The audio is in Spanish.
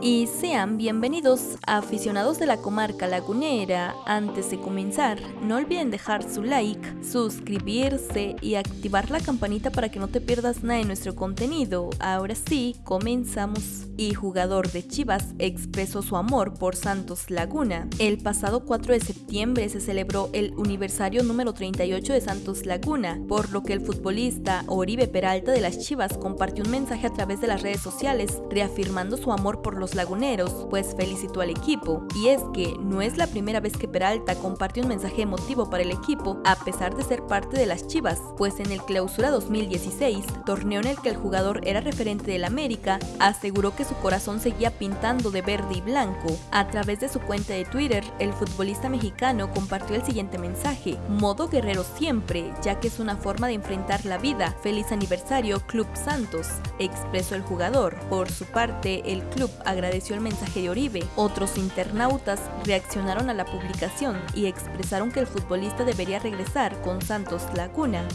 y sean bienvenidos aficionados de la comarca lagunera. Antes de comenzar, no olviden dejar su like, suscribirse y activar la campanita para que no te pierdas nada de nuestro contenido. Ahora sí, comenzamos. Y jugador de Chivas expresó su amor por Santos Laguna. El pasado 4 de septiembre se celebró el aniversario número 38 de Santos Laguna, por lo que el futbolista Oribe Peralta de las Chivas compartió un mensaje a través de las redes sociales reafirmando su amor por los laguneros, pues felicitó al equipo. Y es que no es la primera vez que Peralta compartió un mensaje emotivo para el equipo, a pesar de ser parte de las Chivas, pues en el Clausura 2016, torneo en el que el jugador era referente del América, aseguró que su corazón seguía pintando de verde y blanco. A través de su cuenta de Twitter, el futbolista mexicano compartió el siguiente mensaje, modo guerrero siempre, ya que es una forma de enfrentar la vida. Feliz aniversario Club Santos, expresó el jugador. Por su parte, el club agradeció el mensaje de Oribe. Otros internautas reaccionaron a la publicación y expresaron que el futbolista debería regresar con Santos Laguna.